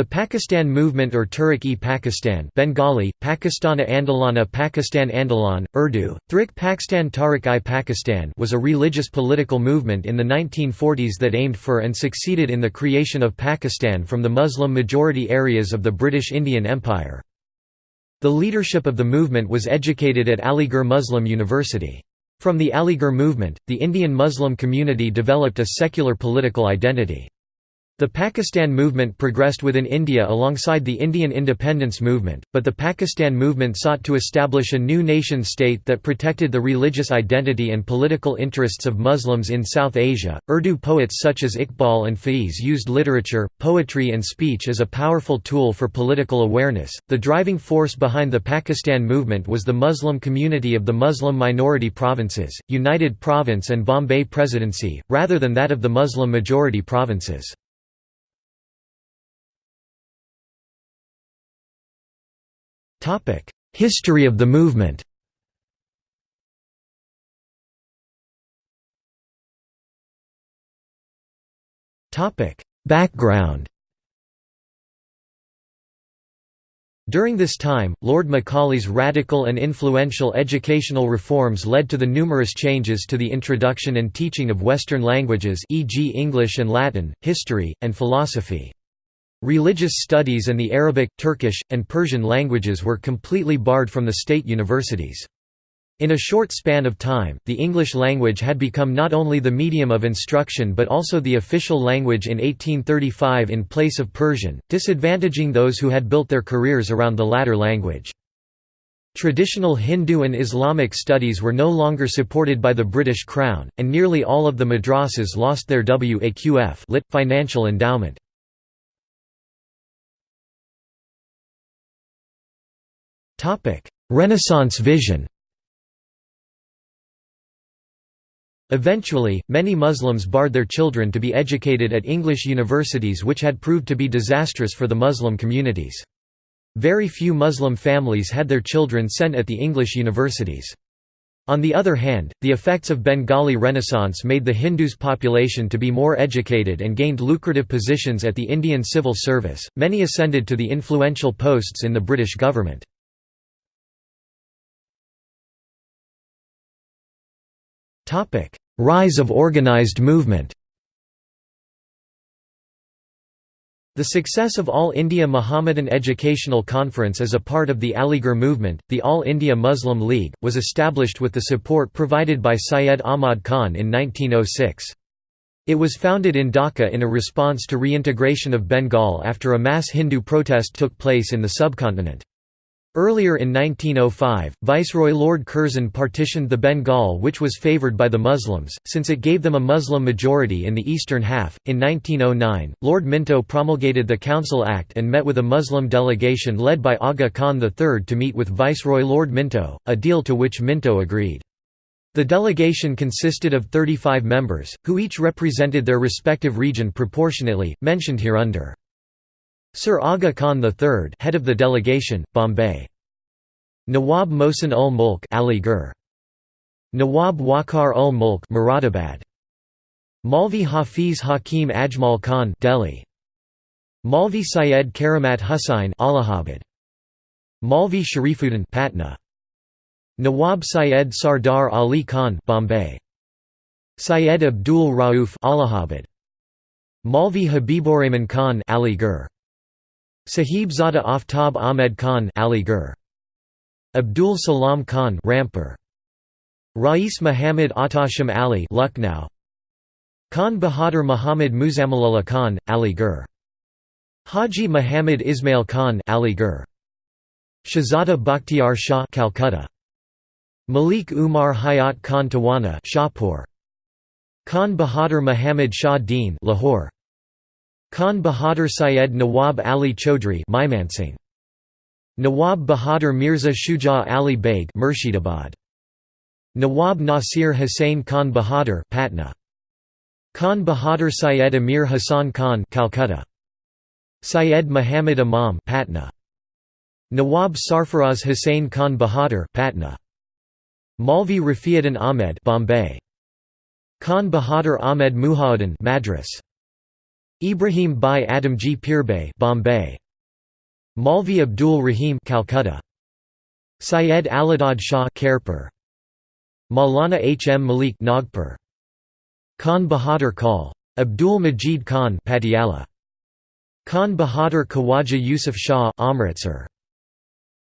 The Pakistan movement or Tehreek-e-Pakistan Bengali, Pakistana Andolana Pakistan Andolan, Urdu, Thrik Pakistan Tahrik-i-Pakistan was a religious political movement in the 1940s that aimed for and succeeded in the creation of Pakistan from the Muslim-majority areas of the British Indian Empire. The leadership of the movement was educated at Aligarh Muslim University. From the Aligarh movement, the Indian Muslim community developed a secular political identity. The Pakistan movement progressed within India alongside the Indian independence movement, but the Pakistan movement sought to establish a new nation-state that protected the religious identity and political interests of Muslims in South Asia. Urdu poets such as Iqbal and Faiz used literature, poetry, and speech as a powerful tool for political awareness. The driving force behind the Pakistan movement was the Muslim community of the Muslim minority provinces, United Province and Bombay Presidency, rather than that of the Muslim majority provinces. History of the movement Background During this time, Lord Macaulay's radical and influential educational reforms led to the numerous changes to the introduction and teaching of Western languages e.g. English and Latin, history, and philosophy. Religious studies and the Arabic, Turkish, and Persian languages were completely barred from the state universities. In a short span of time, the English language had become not only the medium of instruction but also the official language in 1835 in place of Persian, disadvantaging those who had built their careers around the latter language. Traditional Hindu and Islamic studies were no longer supported by the British Crown, and nearly all of the madrasas lost their waqf lit, financial endowment. Renaissance vision Eventually, many Muslims barred their children to be educated at English universities which had proved to be disastrous for the Muslim communities. Very few Muslim families had their children sent at the English universities. On the other hand, the effects of Bengali Renaissance made the Hindus' population to be more educated and gained lucrative positions at the Indian civil service. Many ascended to the influential posts in the British government. Rise of organized movement The success of All India Muhammadan Educational Conference as a part of the Aligarh movement, the All India Muslim League, was established with the support provided by Syed Ahmad Khan in 1906. It was founded in Dhaka in a response to reintegration of Bengal after a mass Hindu protest took place in the subcontinent. Earlier in 1905, Viceroy Lord Curzon partitioned the Bengal which was favoured by the Muslims, since it gave them a Muslim majority in the eastern half. In 1909, Lord Minto promulgated the Council Act and met with a Muslim delegation led by Aga Khan III to meet with Viceroy Lord Minto, a deal to which Minto agreed. The delegation consisted of 35 members, who each represented their respective region proportionately, mentioned hereunder. Sir Aga Khan III head of the delegation, Bombay. Nawab Mohsin ul Mulk Aligarh. Nawab Waqar ul Mulk Moradabad. Maulvi Hafiz Hakim Ajmal Khan Delhi. Maulvi Syed Karamat Husain Allahabad. Maulvi Sharifuddin Patna. Nawab Syed Sardar Ali Khan Bombay. Syed Abdul Rauf Allahabad. Maulvi Habiburrahman Khan Aligarh. Sahib Zada Aftab Ahmed Khan Aligarh. Abdul Salam Khan Rampur. Rais Muhammad Atasham Ali Lucknow. Khan Bahadur Muhammad Muzamilullah Khan Ali Aligarh. Haji Muhammad Ismail Khan Ali Aligarh. Shahzada Bakhtiar Shah Calcutta. Malik Umar Hayat Khan Tawana Shahpur. Khan Bahadur Muhammad Shah Deen Lahore. Khan Bahadur Syed Nawab Ali Chaudhry Mymensingh. Nawab Bahadur Mirza Shuja Ali Beg Murshidabad. Nawab Nasir Hussain Khan Bahadur Patna. Khan Bahadur Syed Amir Hassan Khan Calcutta. Syed Muhammad Imam Patna. Nawab Sarfaraz Hussain Khan Bahadur Patna. Maulvi Rafiuddin Ahmed Bombay. Khan Bahadur Ahmed Muhauddin Madras. Ibrahim Bhai Adamji Pirbhai Bombay. Maulvi Abdul Rahim Calcutta. Syed Alidad Shah Khairpur. Maulana H. M. Malik Nagpur. Khan Bahadur Kal. Abdul Majid Khan Patiala. Khan Bahadur Khawaja Yusuf Shah Amritsar.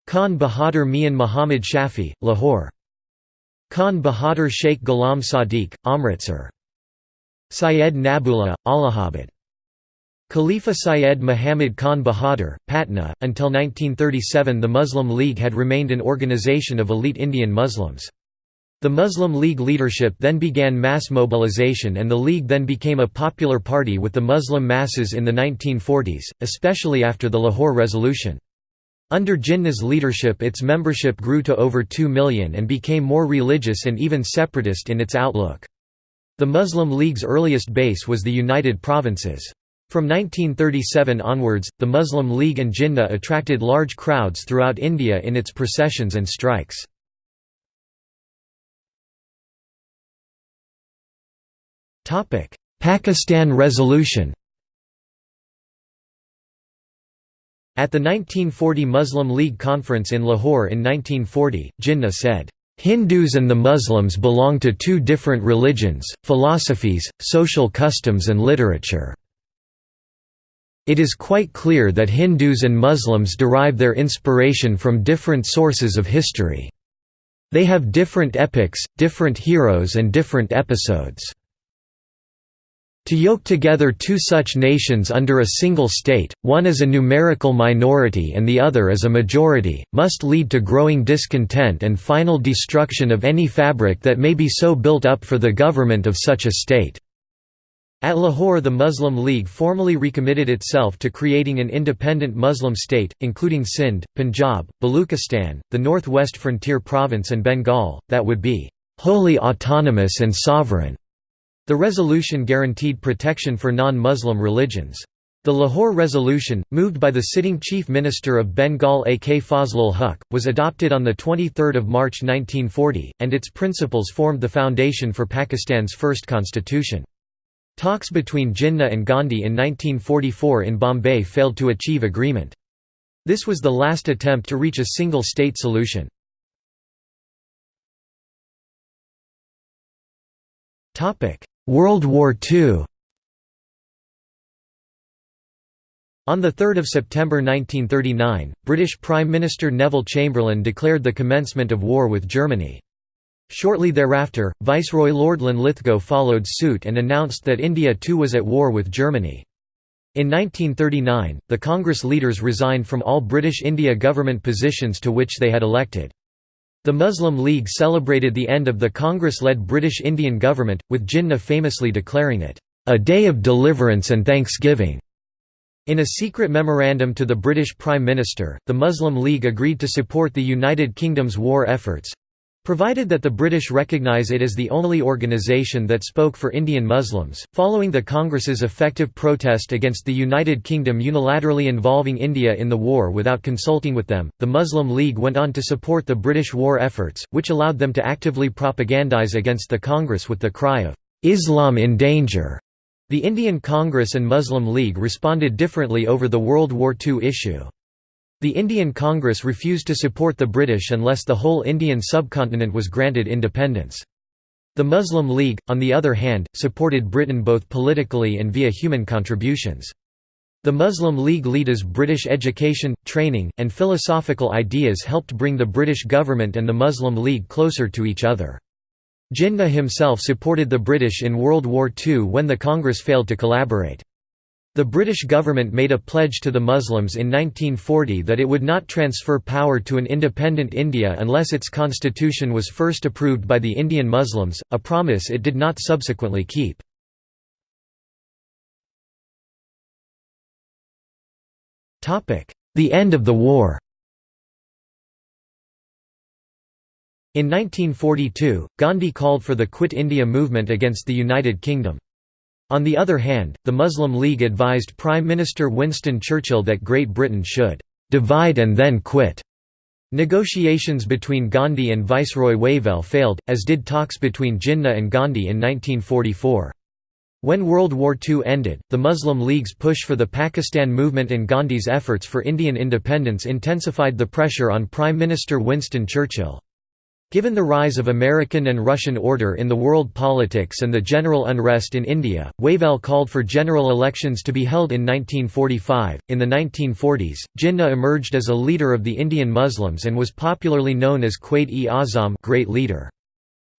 Khan Bahadur Mian Muhammad Shafi Lahore. Khan Bahadur Sheikh Ghulam Sadiq Amritsar. Syed Nabullah Allahabad Khalifa Syed Muhammad Khan Bahadur, Patna. Until 1937, the Muslim League had remained an organization of elite Indian Muslims. The Muslim League leadership then began mass mobilization and the League then became a popular party with the Muslim masses in the 1940s, especially after the Lahore Resolution. Under Jinnah's leadership its membership grew to over 2 million and became more religious and even separatist in its outlook. The Muslim League's earliest base was the United Provinces. From 1937 onwards, the Muslim League and Jinnah attracted large crowds throughout India in its processions and strikes. Pakistan Resolution At the 1940 Muslim League Conference in Lahore in 1940, Jinnah said, "...Hindus and the Muslims belong to two different religions, philosophies, social customs and literature. It is quite clear that Hindus and Muslims derive their inspiration from different sources of history. They have different epics, different heroes and different episodes. To yoke together two such nations under a single state, one as a numerical minority and the other as a majority, must lead to growing discontent and final destruction of any fabric that may be so built up for the government of such a state. At Lahore the Muslim League formally recommitted itself to creating an independent Muslim state, including Sindh, Punjab, Baluchistan, the northwest frontier province and Bengal, that would be «wholly autonomous and sovereign». The resolution guaranteed protection for non-Muslim religions. The Lahore Resolution, moved by the sitting Chief Minister of Bengal A. K. Fazlul Huq, was adopted on 23 March 1940, and its principles formed the foundation for Pakistan's first constitution. Talks between Jinnah and Gandhi in 1944 in Bombay failed to achieve agreement. This was the last attempt to reach a single-state solution. World War II On 3 September 1939, British Prime Minister Neville Chamberlain declared the commencement of war with Germany. Shortly thereafter, Viceroy Lord Linlithgow followed suit and announced that India too was at war with Germany. In 1939, the Congress leaders resigned from all British India government positions to which they had elected. The Muslim League celebrated the end of the Congress-led British Indian government, with Jinnah famously declaring it, "...a day of deliverance and thanksgiving." In a secret memorandum to the British Prime Minister, the Muslim League agreed to support the United Kingdom's war efforts, Provided that the British recognise it as the only organisation that spoke for Indian Muslims, following the Congress's effective protest against the United Kingdom unilaterally involving India in the war without consulting with them, the Muslim League went on to support the British war efforts, which allowed them to actively propagandise against the Congress with the cry of, "'Islam in danger'". The Indian Congress and Muslim League responded differently over the World War II issue. The Indian Congress refused to support the British unless the whole Indian subcontinent was granted independence. The Muslim League, on the other hand, supported Britain both politically and via human contributions. The Muslim League leaders' British education, training, and philosophical ideas helped bring the British government and the Muslim League closer to each other. Jinnah himself supported the British in World War II when the Congress failed to collaborate. The British government made a pledge to the Muslims in 1940 that it would not transfer power to an independent India unless its constitution was first approved by the Indian Muslims, a promise it did not subsequently keep. The end of the war In 1942, Gandhi called for the Quit India movement against the United Kingdom. On the other hand, the Muslim League advised Prime Minister Winston Churchill that Great Britain should "...divide and then quit." Negotiations between Gandhi and Viceroy Wavell failed, as did talks between Jinnah and Gandhi in 1944. When World War II ended, the Muslim League's push for the Pakistan movement and Gandhi's efforts for Indian independence intensified the pressure on Prime Minister Winston Churchill. Given the rise of American and Russian order in the world politics and the general unrest in India, Wavell called for general elections to be held in 1945. In the 1940s, Jinnah emerged as a leader of the Indian Muslims and was popularly known as Quaid-e-Azam, great leader.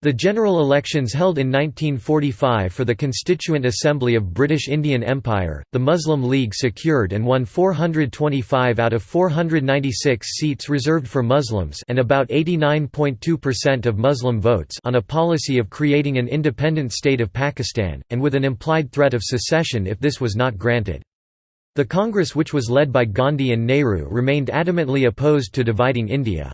The general elections held in 1945 for the Constituent Assembly of British Indian Empire, the Muslim League secured and won 425 out of 496 seats reserved for Muslims and about 89.2% of Muslim votes on a policy of creating an independent state of Pakistan, and with an implied threat of secession if this was not granted. The Congress which was led by Gandhi and Nehru remained adamantly opposed to dividing India.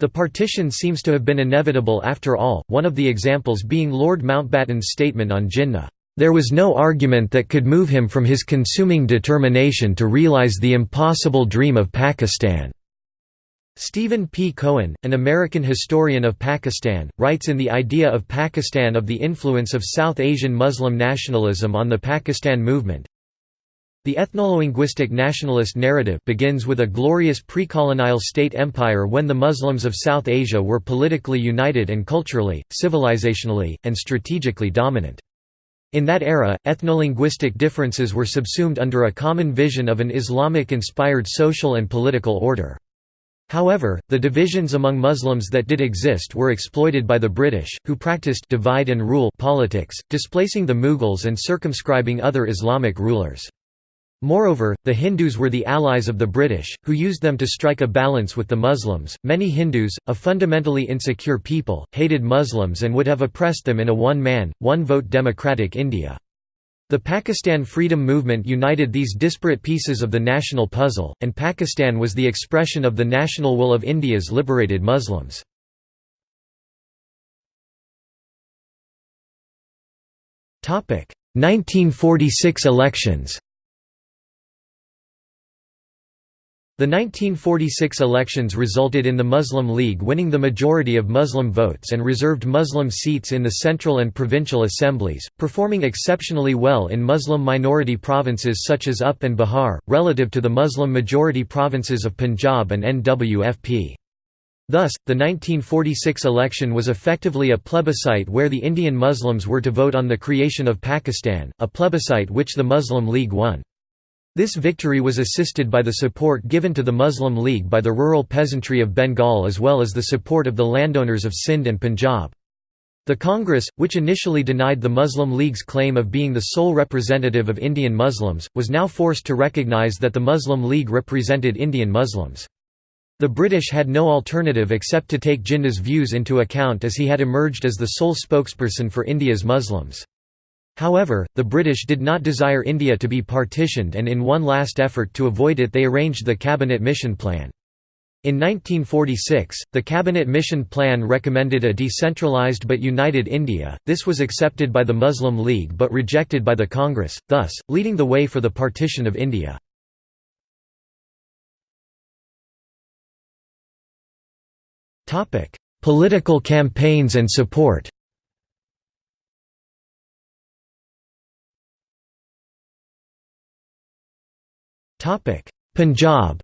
The partition seems to have been inevitable after all, one of the examples being Lord Mountbatten's statement on Jinnah, "...there was no argument that could move him from his consuming determination to realize the impossible dream of Pakistan." Stephen P. Cohen, an American historian of Pakistan, writes in The Idea of Pakistan of the influence of South Asian Muslim nationalism on the Pakistan movement, the ethnolinguistic nationalist narrative begins with a glorious pre-colonial state empire when the Muslims of South Asia were politically united and culturally, civilizationally, and strategically dominant. In that era, ethnolinguistic differences were subsumed under a common vision of an Islamic-inspired social and political order. However, the divisions among Muslims that did exist were exploited by the British, who practiced divide and rule politics, displacing the Mughals and circumscribing other Islamic rulers. Moreover, the Hindus were the allies of the British, who used them to strike a balance with the Muslims. Many Hindus, a fundamentally insecure people, hated Muslims and would have oppressed them in a one man, one vote democratic India. The Pakistan freedom movement united these disparate pieces of the national puzzle, and Pakistan was the expression of the national will of India's liberated Muslims. Topic: 1946 elections. The 1946 elections resulted in the Muslim League winning the majority of Muslim votes and reserved Muslim seats in the central and provincial assemblies, performing exceptionally well in Muslim minority provinces such as UP and Bihar, relative to the Muslim majority provinces of Punjab and NWFP. Thus, the 1946 election was effectively a plebiscite where the Indian Muslims were to vote on the creation of Pakistan, a plebiscite which the Muslim League won. This victory was assisted by the support given to the Muslim League by the rural peasantry of Bengal as well as the support of the landowners of Sindh and Punjab. The Congress, which initially denied the Muslim League's claim of being the sole representative of Indian Muslims, was now forced to recognize that the Muslim League represented Indian Muslims. The British had no alternative except to take Jinnah's views into account as he had emerged as the sole spokesperson for India's Muslims. However, the British did not desire India to be partitioned and in one last effort to avoid it they arranged the Cabinet Mission Plan. In 1946, the Cabinet Mission Plan recommended a decentralized but united India, this was accepted by the Muslim League but rejected by the Congress, thus, leading the way for the partition of India. Political campaigns and support Punjab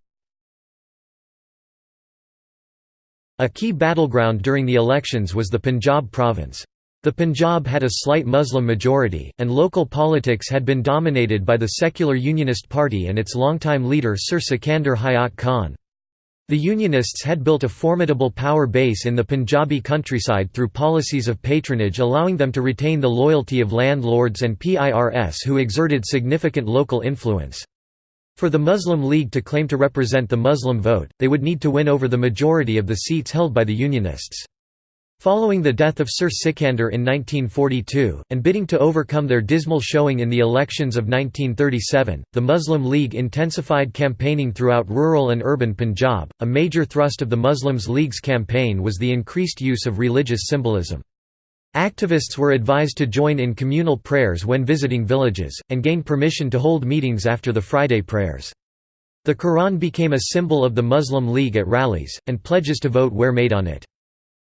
A key battleground during the elections was the Punjab province. The Punjab had a slight Muslim majority, and local politics had been dominated by the secular Unionist Party and its longtime leader Sir Sikandar Hayat Khan. The Unionists had built a formidable power base in the Punjabi countryside through policies of patronage allowing them to retain the loyalty of landlords and PIRS who exerted significant local influence. For the Muslim League to claim to represent the Muslim vote, they would need to win over the majority of the seats held by the Unionists. Following the death of Sir Sikandar in 1942, and bidding to overcome their dismal showing in the elections of 1937, the Muslim League intensified campaigning throughout rural and urban Punjab. A major thrust of the Muslims League's campaign was the increased use of religious symbolism. Activists were advised to join in communal prayers when visiting villages, and gain permission to hold meetings after the Friday prayers. The Quran became a symbol of the Muslim League at rallies, and pledges to vote were made on it.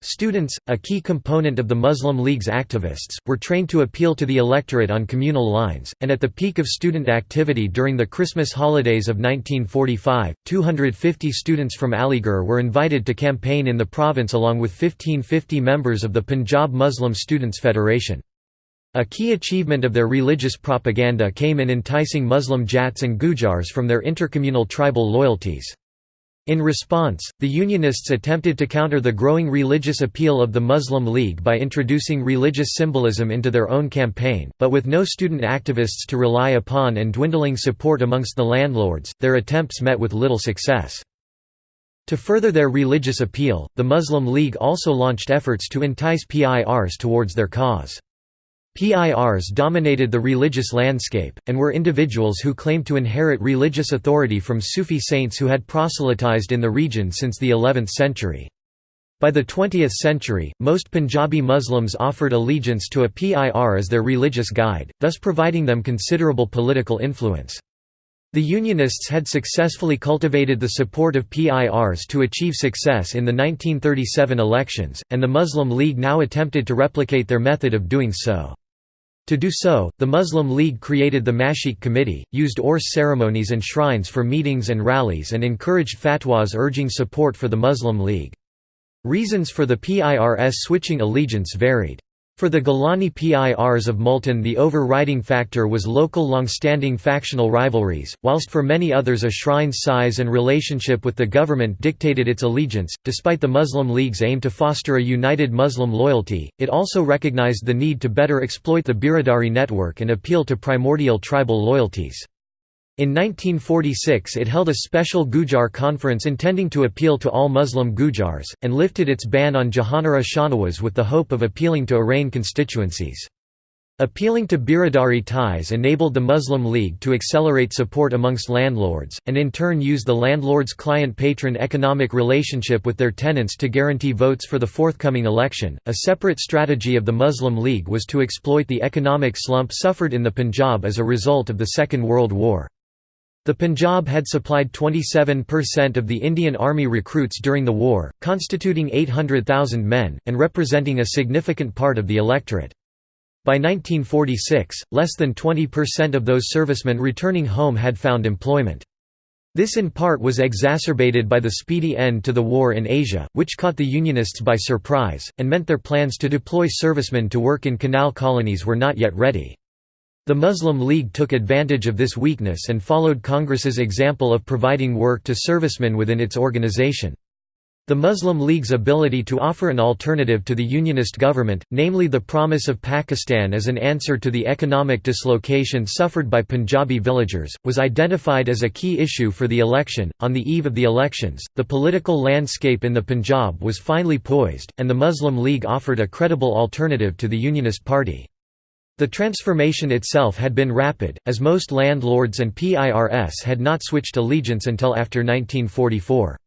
Students, a key component of the Muslim League's activists, were trained to appeal to the electorate on communal lines, and at the peak of student activity during the Christmas holidays of 1945, 250 students from Aligarh were invited to campaign in the province along with 1550 members of the Punjab Muslim Students' Federation. A key achievement of their religious propaganda came in enticing Muslim Jats and Gujars from their intercommunal tribal loyalties. In response, the Unionists attempted to counter the growing religious appeal of the Muslim League by introducing religious symbolism into their own campaign, but with no student activists to rely upon and dwindling support amongst the landlords, their attempts met with little success. To further their religious appeal, the Muslim League also launched efforts to entice PIRs towards their cause. PIRs dominated the religious landscape, and were individuals who claimed to inherit religious authority from Sufi saints who had proselytized in the region since the 11th century. By the 20th century, most Punjabi Muslims offered allegiance to a PIR as their religious guide, thus providing them considerable political influence. The Unionists had successfully cultivated the support of PIRs to achieve success in the 1937 elections, and the Muslim League now attempted to replicate their method of doing so. To do so, the Muslim League created the Mashik Committee, used Urs ceremonies and shrines for meetings and rallies and encouraged fatwas urging support for the Muslim League. Reasons for the PIRS switching allegiance varied. For the Gilani PIRs of Multan the overriding factor was local long-standing factional rivalries, whilst for many others a shrine's size and relationship with the government dictated its allegiance. Despite the Muslim League's aim to foster a united Muslim loyalty, it also recognized the need to better exploit the Biradari network and appeal to primordial tribal loyalties. In 1946 it held a special Gujar conference intending to appeal to all Muslim Gujars, and lifted its ban on Jahanara Shahnawaz with the hope of appealing to Arain constituencies. Appealing to Biradari ties enabled the Muslim League to accelerate support amongst landlords, and in turn use the landlords' client-patron economic relationship with their tenants to guarantee votes for the forthcoming election. A separate strategy of the Muslim League was to exploit the economic slump suffered in the Punjab as a result of the Second World War. The Punjab had supplied 27% of the Indian Army recruits during the war, constituting 800,000 men, and representing a significant part of the electorate. By 1946, less than 20% of those servicemen returning home had found employment. This in part was exacerbated by the speedy end to the war in Asia, which caught the Unionists by surprise, and meant their plans to deploy servicemen to work in canal colonies were not yet ready. The Muslim League took advantage of this weakness and followed Congress's example of providing work to servicemen within its organization. The Muslim League's ability to offer an alternative to the Unionist government, namely the promise of Pakistan as an answer to the economic dislocation suffered by Punjabi villagers, was identified as a key issue for the election. On the eve of the elections, the political landscape in the Punjab was finely poised, and the Muslim League offered a credible alternative to the Unionist Party. The transformation itself had been rapid, as most landlords and PIRS had not switched allegiance until after 1944.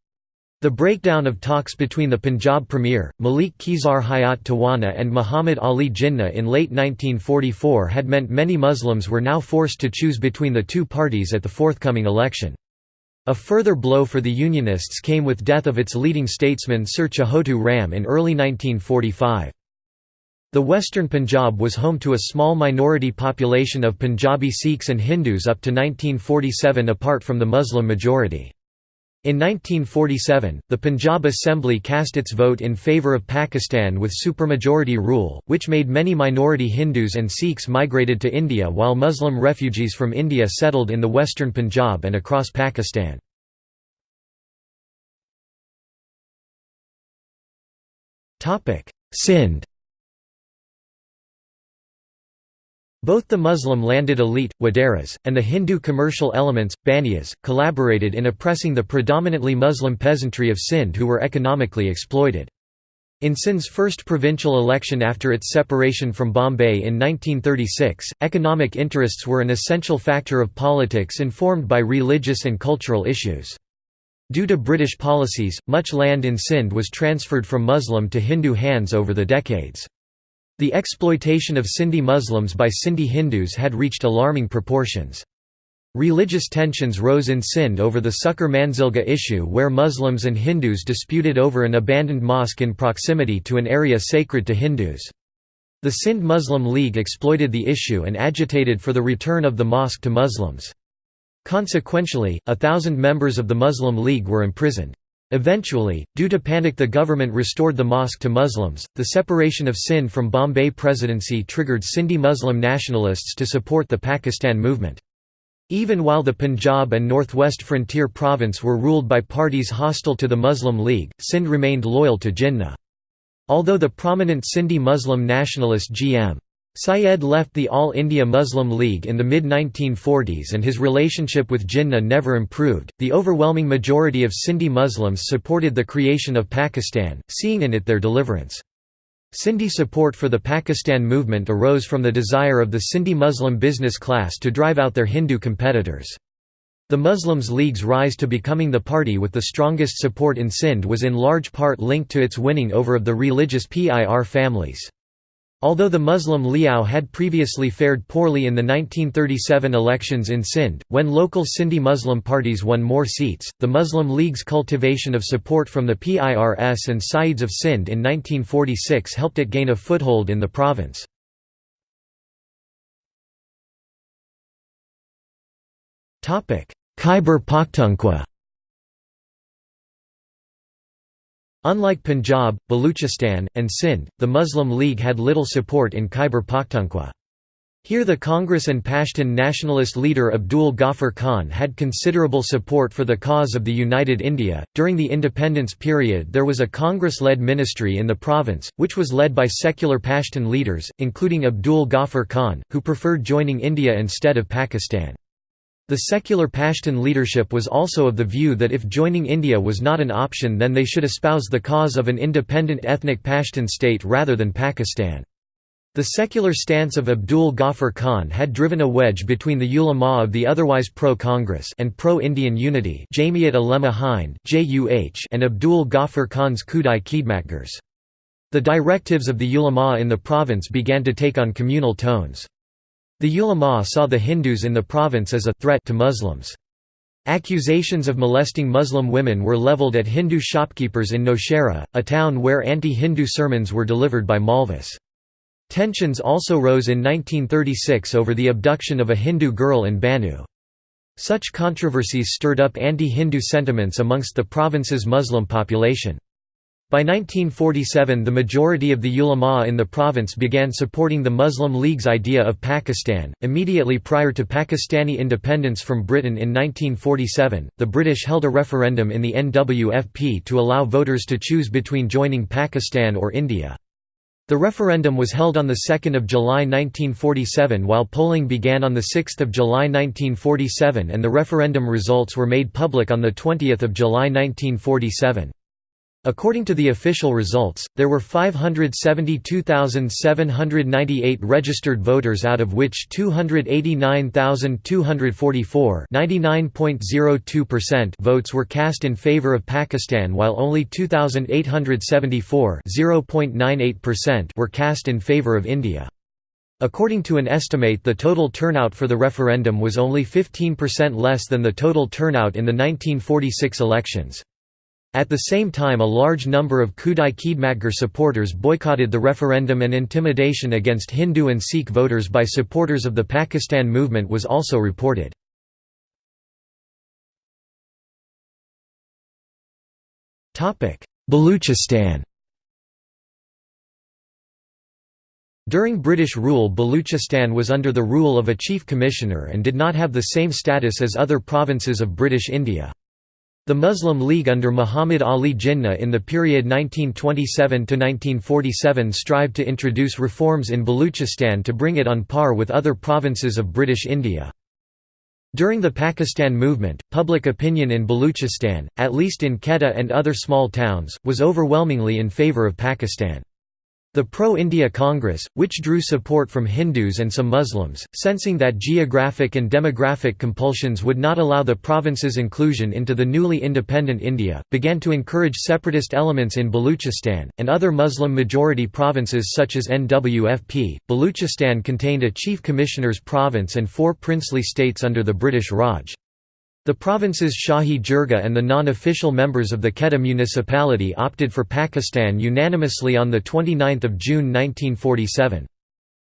The breakdown of talks between the Punjab Premier, Malik Khizar Hayat Tawana and Muhammad Ali Jinnah in late 1944 had meant many Muslims were now forced to choose between the two parties at the forthcoming election. A further blow for the Unionists came with death of its leading statesman Sir Chhotu Ram in early 1945. The western Punjab was home to a small minority population of Punjabi Sikhs and Hindus up to 1947 apart from the Muslim majority. In 1947, the Punjab Assembly cast its vote in favour of Pakistan with supermajority rule, which made many minority Hindus and Sikhs migrated to India while Muslim refugees from India settled in the western Punjab and across Pakistan. Sindh Both the Muslim landed elite, Wadaras, and the Hindu commercial elements, Baniyas, collaborated in oppressing the predominantly Muslim peasantry of Sindh who were economically exploited. In Sindh's first provincial election after its separation from Bombay in 1936, economic interests were an essential factor of politics informed by religious and cultural issues. Due to British policies, much land in Sindh was transferred from Muslim to Hindu hands over the decades. The exploitation of Sindhi Muslims by Sindhi Hindus had reached alarming proportions. Religious tensions rose in Sindh over the Sukkur Manzilgah issue where Muslims and Hindus disputed over an abandoned mosque in proximity to an area sacred to Hindus. The Sindh Muslim League exploited the issue and agitated for the return of the mosque to Muslims. Consequentially, a thousand members of the Muslim League were imprisoned. Eventually, due to panic the government restored the mosque to Muslims. The separation of Sindh from Bombay Presidency triggered Sindhi Muslim nationalists to support the Pakistan movement. Even while the Punjab and Northwest Frontier Province were ruled by parties hostile to the Muslim League, Sindh remained loyal to Jinnah. Although the prominent Sindhi Muslim nationalist G.M. Syed left the All India Muslim League in the mid-1940s and his relationship with Jinnah never improved, the overwhelming majority of Sindhi Muslims supported the creation of Pakistan, seeing in it their deliverance. Sindhi support for the Pakistan movement arose from the desire of the Sindhi Muslim business class to drive out their Hindu competitors. The Muslims League's rise to becoming the party with the strongest support in Sindh was in large part linked to its winning over of the religious PIR families. Although the Muslim League had previously fared poorly in the 1937 elections in Sindh, when local Sindhi Muslim parties won more seats, the Muslim League's cultivation of support from the PIRS and Saids of Sindh in 1946 helped it gain a foothold in the province. Khyber Pakhtunkhwa Unlike Punjab, Baluchistan, and Sindh, the Muslim League had little support in Khyber Pakhtunkhwa. Here the Congress and Pashtun nationalist leader Abdul Ghaffar Khan had considerable support for the cause of the United India. During the independence period, there was a Congress led ministry in the province, which was led by secular Pashtun leaders, including Abdul Ghaffar Khan, who preferred joining India instead of Pakistan. The secular Pashtun leadership was also of the view that if joining India was not an option then they should espouse the cause of an independent ethnic Pashtun state rather than Pakistan. The secular stance of Abdul Ghaffar Khan had driven a wedge between the ulama of the otherwise pro-Congress and pro-Indian unity Jamiat Ulema Hind and Abdul Ghaffar Khan's Khudai Khidmatgars. The directives of the ulama in the province began to take on communal tones. The ulama saw the Hindus in the province as a threat to Muslims. Accusations of molesting Muslim women were leveled at Hindu shopkeepers in Nowshera, a town where anti-Hindu sermons were delivered by Maulvis. Tensions also rose in 1936 over the abduction of a Hindu girl in Bannu. Such controversies stirred up anti-Hindu sentiments amongst the province's Muslim population. By 1947 the majority of the ulama in the province began supporting the Muslim League's idea of Pakistan. Immediately prior to Pakistani independence from Britain in 1947, the British held a referendum in the NWFP to allow voters to choose between joining Pakistan or India. The referendum was held on 2 July 1947 while polling began on 6 July 1947 and the referendum results were made public on 20 July 1947. According to the official results, there were 572,798 registered voters out of which 289,244 votes were cast in favor of Pakistan while only 2,874 were cast in favor of India. According to an estimate the total turnout for the referendum was only 15% less than the total turnout in the 1946 elections. At the same time a large number of Khudai Khidmatgar supporters boycotted the referendum and intimidation against Hindu and Sikh voters by supporters of the Pakistan movement was also reported. Baluchistan During British rule Baluchistan was under the rule of a chief commissioner and did not have the same status as other provinces of British India. The Muslim League under Muhammad Ali Jinnah in the period 1927–1947 strived to introduce reforms in Baluchistan to bring it on par with other provinces of British India. During the Pakistan movement, public opinion in Baluchistan, at least in Quetta and other small towns, was overwhelmingly in favour of Pakistan. The Pro-India Congress, which drew support from Hindus and some Muslims, sensing that geographic and demographic compulsions would not allow the province's inclusion into the newly independent India, began to encourage separatist elements in Baluchistan, and other Muslim-majority provinces such as NWFP. Baluchistan contained a chief commissioner's province and four princely states under the British Raj. The province's Shahi Jirga and the non-official members of the Quetta municipality opted for Pakistan unanimously on 29 June 1947.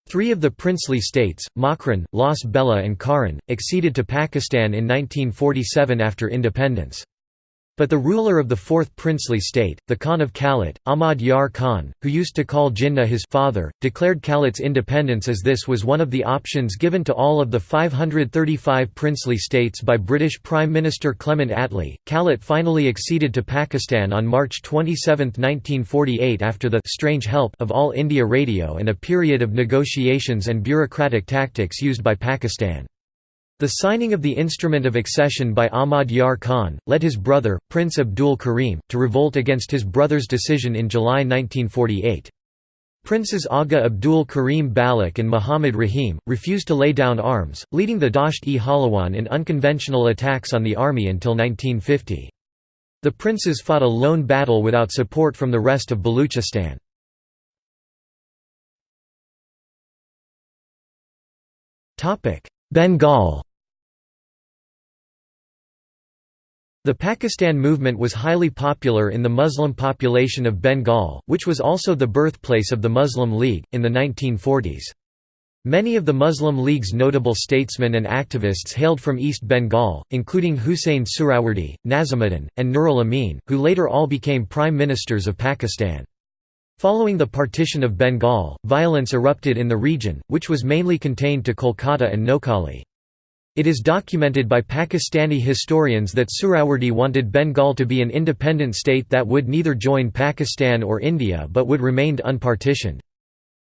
Three of the princely states, Makran, Las Bela and Kharan, acceded to Pakistan in 1947 after independence. But the ruler of the fourth princely state, the Khan of Kalat, Ahmad Yar Khan, who used to call Jinnah his father, declared Kalat's independence as this was one of the options given to all of the 535 princely states by British Prime Minister Clement Attlee. Kalat finally acceded to Pakistan on March 27, 1948 after the strange help of All India Radio and a period of negotiations and bureaucratic tactics used by Pakistan. The signing of the instrument of accession by Ahmad Yar Khan, led his brother, Prince Abdul Karim, to revolt against his brother's decision in July 1948. Princes Aga Abdul Karim Baloch and Muhammad Rahim, refused to lay down arms, leading the Dasht-e-Jhalawan in unconventional attacks on the army until 1950. The princes fought a lone battle without support from the rest of Baluchistan. Bengal The Pakistan movement was highly popular in the Muslim population of Bengal, which was also the birthplace of the Muslim League, in the 1940s. Many of the Muslim League's notable statesmen and activists hailed from East Bengal, including Hussein Suhrawardy, Nazimuddin, and Nurul Amin, who later all became prime ministers of Pakistan. Following the partition of Bengal, violence erupted in the region, which was mainly contained to Kolkata and Noakhali. It is documented by Pakistani historians that Suhrawardy wanted Bengal to be an independent state that would neither join Pakistan or India but would remain unpartitioned.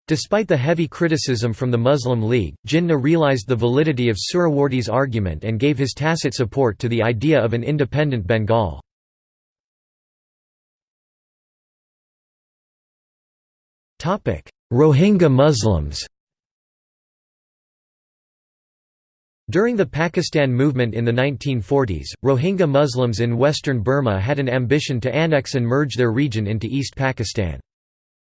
Despite the heavy criticism from the Muslim League, Jinnah realized the validity of Suhrawardy's argument and gave his tacit support to the idea of an independent Bengal. Rohingya Muslims During the Pakistan movement in the 1940s, Rohingya Muslims in western Burma had an ambition to annex and merge their region into East Pakistan.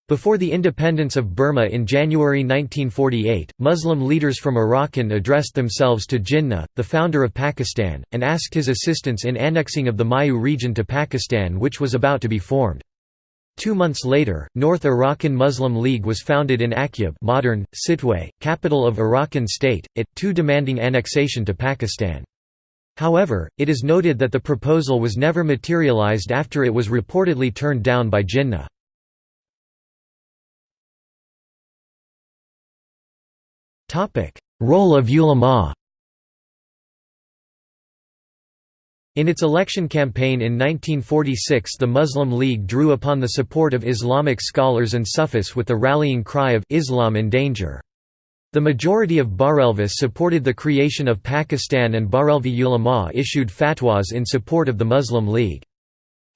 Before the independence of Burma in January 1948, Muslim leaders from Arakan addressed themselves to Jinnah, the founder of Pakistan, and asked his assistance in annexing of the Mayu region to Pakistan which was about to be formed. Two months later, North Arakan Muslim League was founded in Akyab modern, Sittwe, capital of Arakan state, it, too demanding annexation to Pakistan. However, it is noted that the proposal was never materialized after it was reportedly turned down by Jinnah. Role of ulama In its election campaign in 1946 the Muslim League drew upon the support of Islamic scholars and Sufis with the rallying cry of «Islam in danger». The majority of Barelvis supported the creation of Pakistan and Barelvi ulama issued fatwas in support of the Muslim League.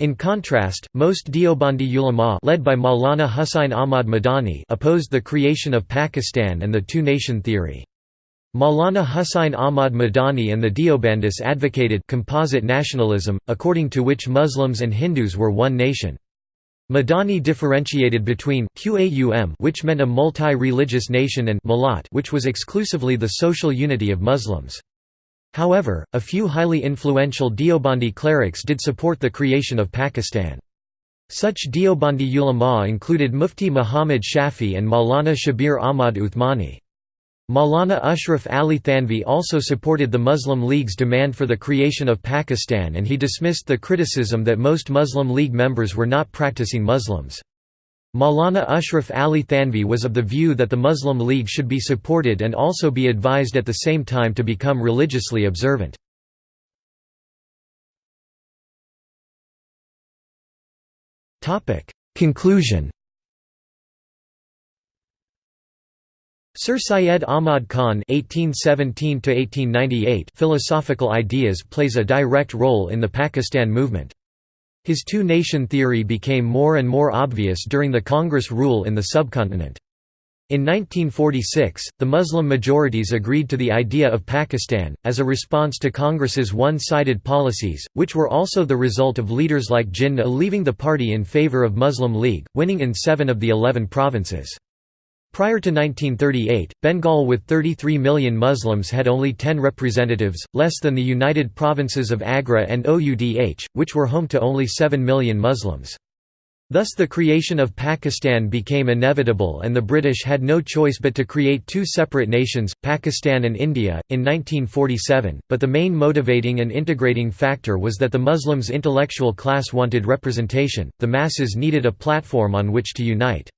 In contrast, most Deobandi ulama led by Maulana Husain Ahmad Madani opposed the creation of Pakistan and the two-nation theory. Maulana Husain Ahmad Madani and the Deobandis advocated composite nationalism, according to which Muslims and Hindus were one nation. Madani differentiated between Qaum which meant a multi-religious nation and Malat which was exclusively the social unity of Muslims. However, a few highly influential Deobandi clerics did support the creation of Pakistan. Such Deobandi ulama included Mufti Muhammad Shafi and Maulana Shabir Ahmad Uthmani. Maulana Ashraf Ali Thanvi also supported the Muslim League's demand for the creation of Pakistan and he dismissed the criticism that most Muslim League members were not practicing Muslims. Maulana Ashraf Ali Thanvi was of the view that the Muslim League should be supported and also be advised at the same time to become religiously observant. Conclusion Sir Syed Ahmad Khan (1817–1898) philosophical ideas plays a direct role in the Pakistan movement. His two-nation theory became more and more obvious during the Congress rule in the subcontinent. In 1946, the Muslim majorities agreed to the idea of Pakistan, as a response to Congress's one-sided policies, which were also the result of leaders like Jinnah leaving the party in favor of Muslim League, winning in seven of the eleven provinces. Prior to 1938, Bengal with 33 million Muslims had only 10 representatives, less than the United Provinces of Agra and Oudh, which were home to only 7 million Muslims. Thus the creation of Pakistan became inevitable and the British had no choice but to create two separate nations, Pakistan and India, in 1947, but the main motivating and integrating factor was that the Muslims' intellectual class wanted representation, the masses needed a platform on which to unite.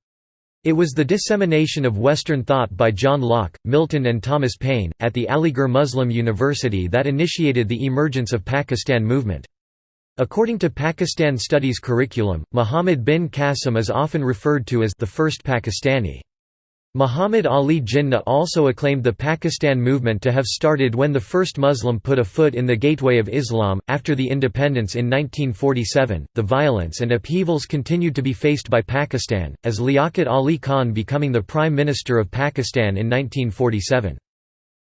It was the dissemination of Western thought by John Locke, Milton and Thomas Paine, at the Aligarh Muslim University that initiated the emergence of Pakistan movement. According to Pakistan Studies curriculum, Muhammad bin Qasim is often referred to as the first Pakistani. Muhammad Ali Jinnah also acclaimed the Pakistan movement to have started when the first Muslim put a foot in the gateway of Islam. After the independence in 1947, the violence and upheavals continued to be faced by Pakistan, as Liaquat Ali Khan becoming the Prime Minister of Pakistan in 1947.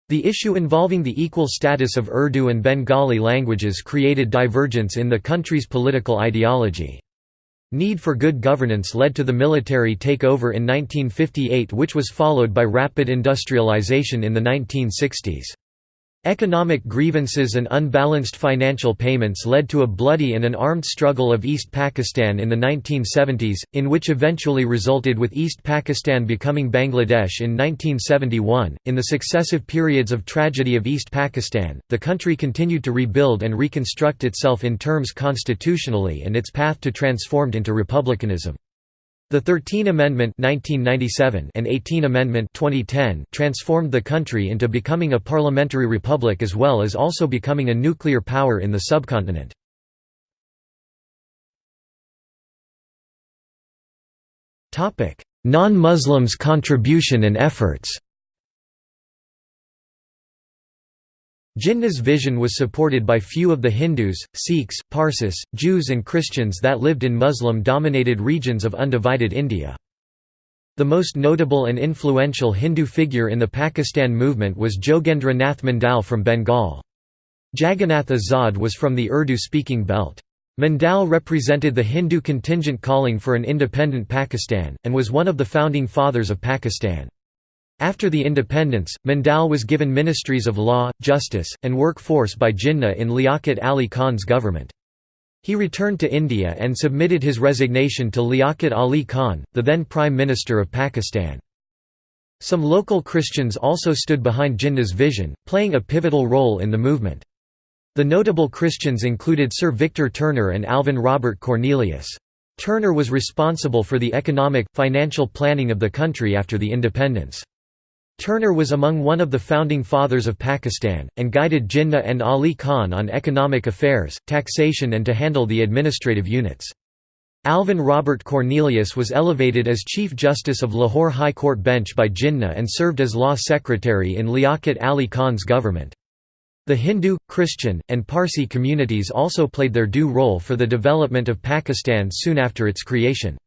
The issue involving the equal status of Urdu and Bengali languages created divergence in the country's political ideology. Need for good governance led to the military takeover in 1958 which was followed by rapid industrialization in the 1960s. Economic grievances and unbalanced financial payments led to a bloody and an armed struggle of East Pakistan in the 1970s, in which eventually resulted with East Pakistan becoming Bangladesh in 1971. In the successive periods of tragedy of East Pakistan, the country continued to rebuild and reconstruct itself in terms constitutionally and its path to transformed into republicanism. The 13 Amendment 1997 and 18 Amendment 2010 transformed the country into becoming a parliamentary republic as well as also becoming a nuclear power in the subcontinent. Non-Muslims' contribution and efforts Jinnah's vision was supported by few of the Hindus, Sikhs, Parsis, Jews and Christians that lived in Muslim-dominated regions of undivided India. The most notable and influential Hindu figure in the Pakistan movement was Jogendra Nath Mandal from Bengal. Jagannath Azad was from the Urdu-speaking belt. Mandal represented the Hindu contingent calling for an independent Pakistan, and was one of the founding fathers of Pakistan. After the independence, Mandal was given ministries of law, justice, and workforce by Jinnah in Liaquat Ali Khan's government. He returned to India and submitted his resignation to Liaquat Ali Khan, the then Prime Minister of Pakistan. Some local Christians also stood behind Jinnah's vision, playing a pivotal role in the movement. The notable Christians included Sir Victor Turner and Alvin Robert Cornelius. Turner was responsible for the economic, financial planning of the country after the independence. Turner was among one of the founding fathers of Pakistan, and guided Jinnah and Ali Khan on economic affairs, taxation and to handle the administrative units. Alvin Robert Cornelius was elevated as Chief Justice of Lahore High Court bench by Jinnah and served as law secretary in Liaquat Ali Khan's government. The Hindu, Christian, and Parsi communities also played their due role for the development of Pakistan soon after its creation.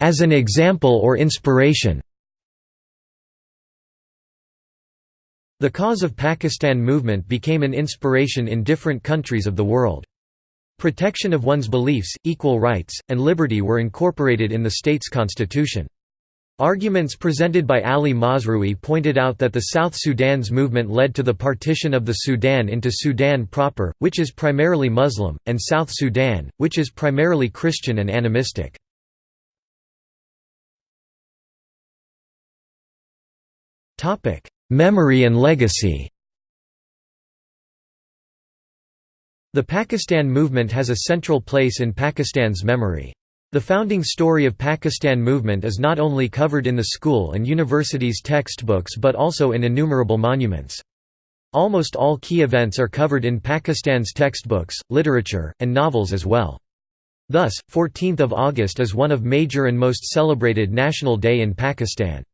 As an example or inspiration The cause of Pakistan movement became an inspiration in different countries of the world. Protection of one's beliefs, equal rights, and liberty were incorporated in the state's constitution. Arguments presented by Ali Mazrui pointed out that the South Sudan's movement led to the partition of the Sudan into Sudan proper, which is primarily Muslim, and South Sudan, which is primarily Christian and animistic. Memory and legacy The Pakistan movement has a central place in Pakistan's memory. The founding story of Pakistan movement is not only covered in the school and university's textbooks but also in innumerable monuments. Almost all key events are covered in Pakistan's textbooks, literature, and novels as well. Thus, 14th of August is one of major and most celebrated National Day in Pakistan.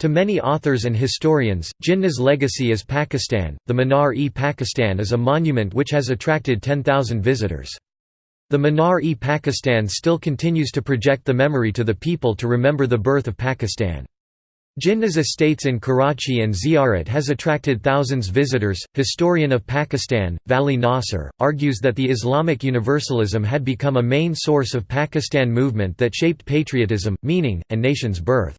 To many authors and historians, Jinnah's legacy is Pakistan. The Minar-e-Pakistan is a monument which has attracted 10,000 visitors. The Minar-e-Pakistan still continues to project the memory to the people to remember the birth of Pakistan. Jinnah's estates in Karachi and Ziyarat has attracted thousands visitors. Historian of Pakistan, Vali Nasr, argues that the Islamic universalism had become a main source of Pakistan movement that shaped patriotism, meaning, and nation's birth.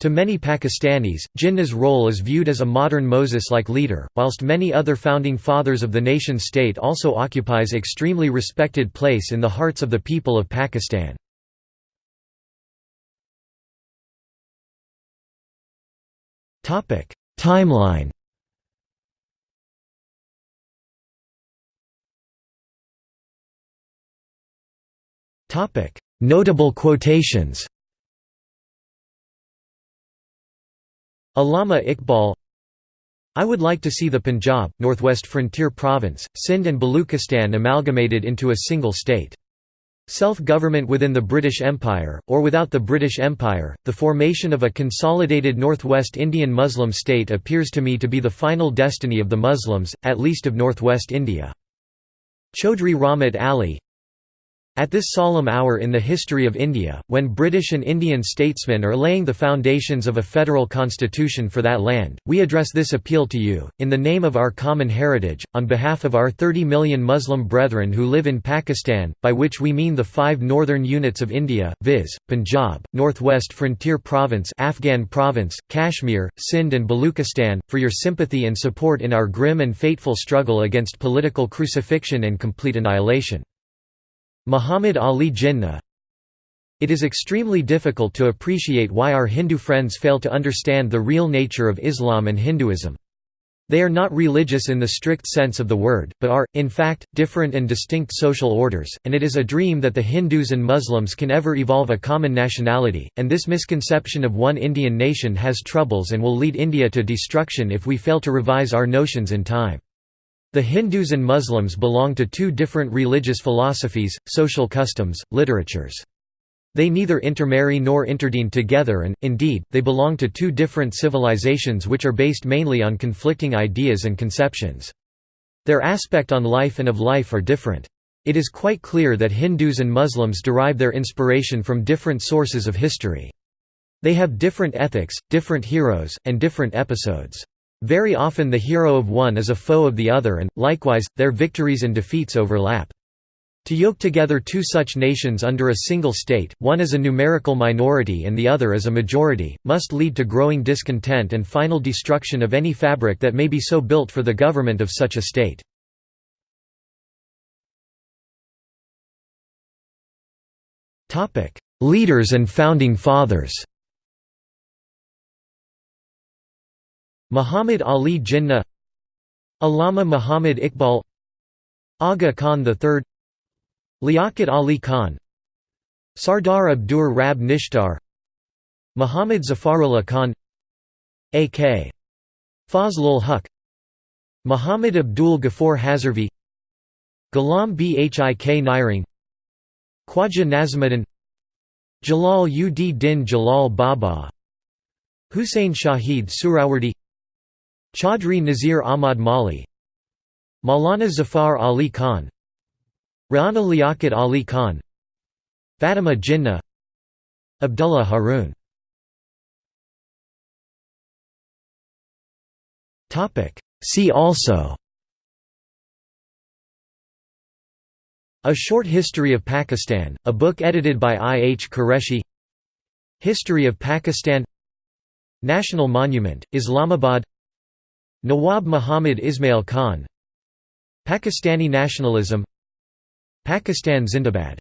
To many Pakistanis, Jinnah's role is viewed as a modern Moses-like leader, whilst many other founding fathers of the nation-state also occupies extremely respected place in the hearts of the people of Pakistan. Timeline Notable quotations Allama Iqbal I would like to see the Punjab, Northwest Frontier Province, Sindh and Baluchistan amalgamated into a single state. Self-government within the British Empire, or without the British Empire, the formation of a consolidated Northwest Indian Muslim state appears to me to be the final destiny of the Muslims, at least of Northwest India. Chaudhry Rahmat Ali at this solemn hour in the history of India, when British and Indian statesmen are laying the foundations of a federal constitution for that land, we address this appeal to you, in the name of our common heritage, on behalf of our 30 million Muslim brethren who live in Pakistan, by which we mean the five northern units of India, viz., Punjab, Northwest Frontier Province Afghan Province, Kashmir, Sindh and Baluchistan, for your sympathy and support in our grim and fateful struggle against political crucifixion and complete annihilation. Muhammad Ali Jinnah It is extremely difficult to appreciate why our Hindu friends fail to understand the real nature of Islam and Hinduism. They are not religious in the strict sense of the word, but are, in fact, different and distinct social orders, and it is a dream that the Hindus and Muslims can ever evolve a common nationality, and this misconception of one Indian nation has troubles and will lead India to destruction if we fail to revise our notions in time. The Hindus and Muslims belong to two different religious philosophies, social customs, literatures. They neither intermarry nor interdean together and, indeed, they belong to two different civilizations which are based mainly on conflicting ideas and conceptions. Their aspect on life and of life are different. It is quite clear that Hindus and Muslims derive their inspiration from different sources of history. They have different ethics, different heroes, and different episodes. Very often the hero of one is a foe of the other and, likewise, their victories and defeats overlap. To yoke together two such nations under a single state, one as a numerical minority and the other as a majority, must lead to growing discontent and final destruction of any fabric that may be so built for the government of such a state. Leaders and founding fathers Muhammad Ali Jinnah Allama Muhammad Iqbal Aga Khan III Liaquat Ali Khan Sardar Abdur Rab Nishtar Muhammad Zafarullah Khan A.K. Fazlul Huq Muhammad Abdul Ghaffur Hazarvi Ghulam Bhik Nairang Khwaja Nazimuddin Jalal ud Din Jalal Baba Hussein Shahid Suhrawardy Chaudhry Nazir Ahmad Malhi Maulana Zafar Ali Khan Rana Liaquat Ali Khan Fatima Jinnah Abdullah Harun. See also A Short History of Pakistan, a book edited by I. H. Qureshi. History of Pakistan. National Monument, Islamabad Nawab Muhammad Ismail Khan. Pakistani nationalism. Pakistan Zindabad